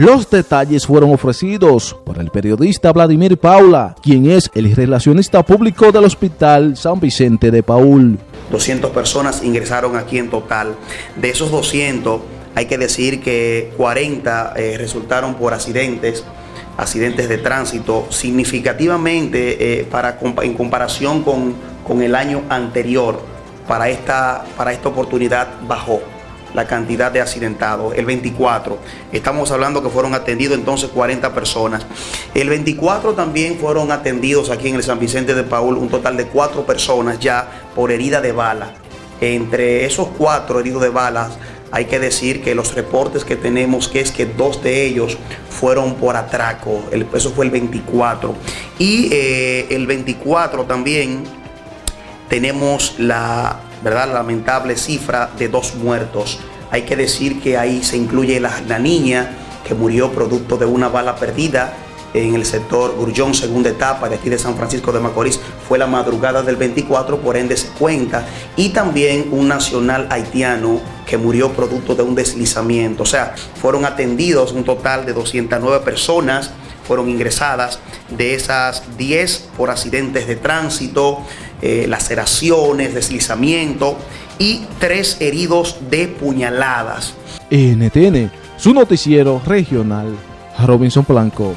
Los detalles fueron ofrecidos por el periodista Vladimir Paula, quien es el relacionista público del Hospital San Vicente de Paul. 200 personas ingresaron aquí en total. De esos 200, hay que decir que 40 eh, resultaron por accidentes, accidentes de tránsito, significativamente eh, para, en comparación con, con, el año anterior, para esta, para esta oportunidad bajó la cantidad de accidentados. El 24, estamos hablando que fueron atendidos entonces 40 personas. El 24 también fueron atendidos aquí en el San Vicente de Paul un total de 4 personas ya por herida de bala. Entre esos 4 heridos de balas, hay que decir que los reportes que tenemos que es que dos de ellos fueron por atraco, el, eso fue el 24. Y eh, el 24 también tenemos la ¿verdad? lamentable cifra de dos muertos. Hay que decir que ahí se incluye la, la niña que murió producto de una bala perdida en el sector Grullón, segunda etapa de aquí de San Francisco de Macorís, fue la madrugada del 24, por ende se cuenta, y también un nacional haitiano que murió producto de un deslizamiento. O sea, fueron atendidos un total de 209 personas, fueron ingresadas, de esas 10 por accidentes de tránsito, eh, laceraciones, deslizamiento y tres heridos de puñaladas. NTN, su noticiero regional, Robinson Blanco.